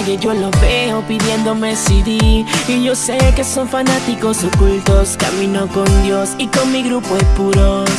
calle yo los veo pidiéndome CD Y yo sé que son fanáticos ocultos. Camino con Dios y con mi grupo de puros.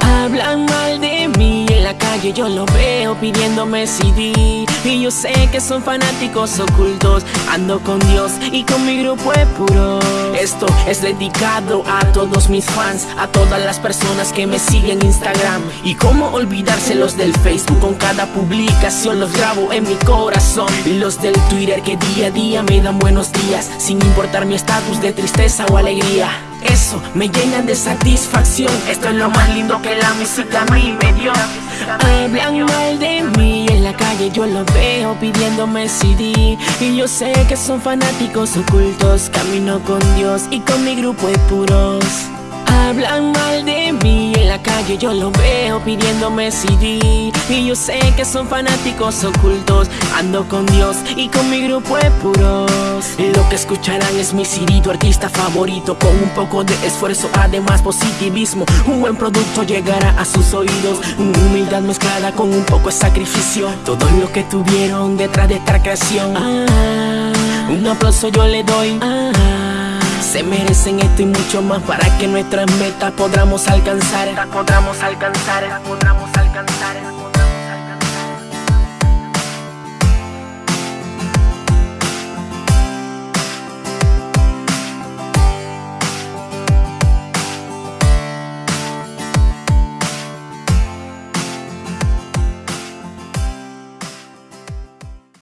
Hablan mal de mí. En la calle yo lo veo pidiéndome CD Y yo sé que son fanáticos ocultos. Ando con Dios y con mi grupo es puro Esto es dedicado a todos mis fans A todas las personas que me siguen en Instagram. Y cómo olvidarse los del Facebook Con cada publicación los grabo en mi corazón. Y los del Twitter que día a día me dan buenos días Sin importar mi estatus de tristeza o alegría. Eso me llena de satisfacción. Esto es lo más lindo que la música a mí me dio pidiéndome CD Y yo sé que son fanáticos ocultos Camino con Dios y con mi grupo de puros. Hablan mal de la calle yo lo veo pidiéndome CD Y yo sé que son fanáticos ocultos. Ando con Dios y con mi grupo de puros. Lo que escucharán es mi CD, tu artista favorito. Con un poco de esfuerzo, además positivismo. Un buen producto llegará a sus oídos. Humildad mezclada con un poco de sacrificio. Todo lo que tuvieron detrás de esta creación. Ah, Un aplauso yo le doy. Ah, se merecen esto y mucho más para que nuestras metas podamos alcanzar. Podamos alcanzar, podamos alcanzar.